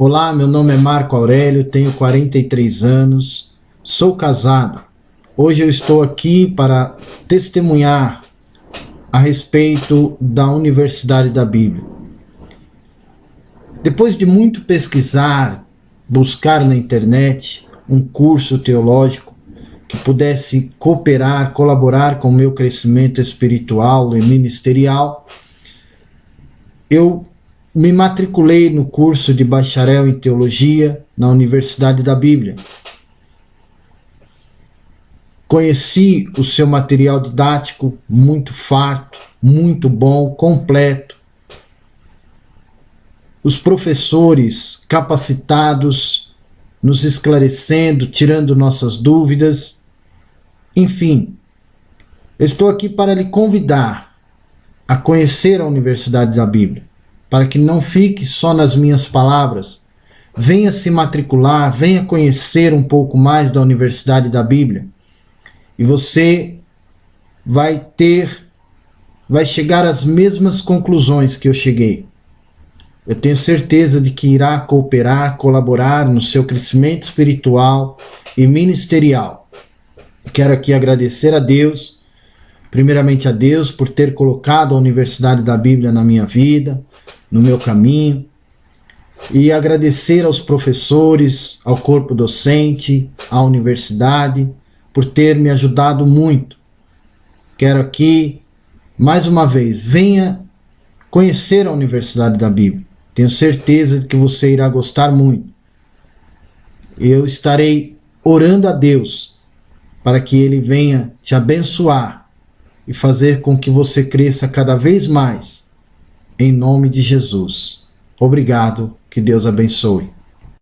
Olá, meu nome é Marco Aurélio, tenho 43 anos, sou casado. Hoje eu estou aqui para testemunhar a respeito da Universidade da Bíblia. Depois de muito pesquisar, buscar na internet um curso teológico que pudesse cooperar, colaborar com o meu crescimento espiritual e ministerial, eu me matriculei no curso de bacharel em teologia na Universidade da Bíblia. Conheci o seu material didático muito farto, muito bom, completo. Os professores capacitados, nos esclarecendo, tirando nossas dúvidas. Enfim, estou aqui para lhe convidar a conhecer a Universidade da Bíblia para que não fique só nas minhas palavras. Venha se matricular, venha conhecer um pouco mais da Universidade da Bíblia. E você vai ter, vai chegar às mesmas conclusões que eu cheguei. Eu tenho certeza de que irá cooperar, colaborar no seu crescimento espiritual e ministerial. Quero aqui agradecer a Deus, primeiramente a Deus por ter colocado a Universidade da Bíblia na minha vida, no meu caminho e agradecer aos professores, ao corpo docente, à universidade por ter me ajudado muito. Quero aqui, mais uma vez, venha conhecer a Universidade da Bíblia. Tenho certeza de que você irá gostar muito. Eu estarei orando a Deus para que Ele venha te abençoar e fazer com que você cresça cada vez mais em nome de Jesus. Obrigado, que Deus abençoe.